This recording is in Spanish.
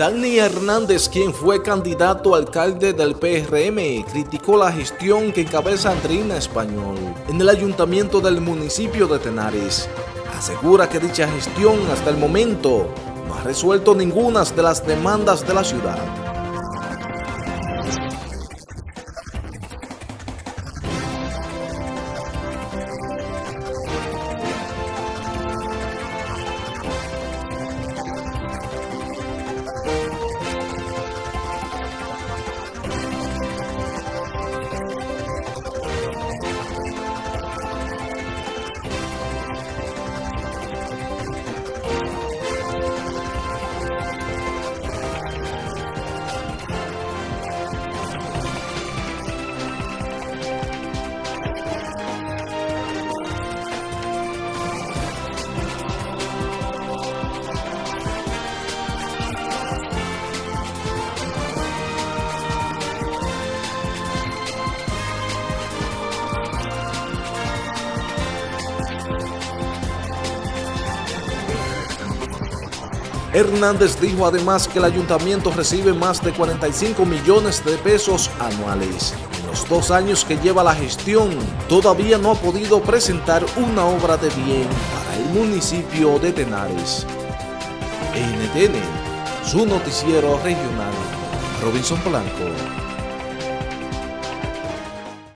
Dani Hernández, quien fue candidato a alcalde del PRM, criticó la gestión que encabeza Andrina Español en el ayuntamiento del municipio de Tenares. Asegura que dicha gestión hasta el momento no ha resuelto ninguna de las demandas de la ciudad. Hernández dijo además que el ayuntamiento recibe más de 45 millones de pesos anuales. En los dos años que lleva la gestión, todavía no ha podido presentar una obra de bien para el municipio de Tenares. NTN, su noticiero regional, Robinson Blanco.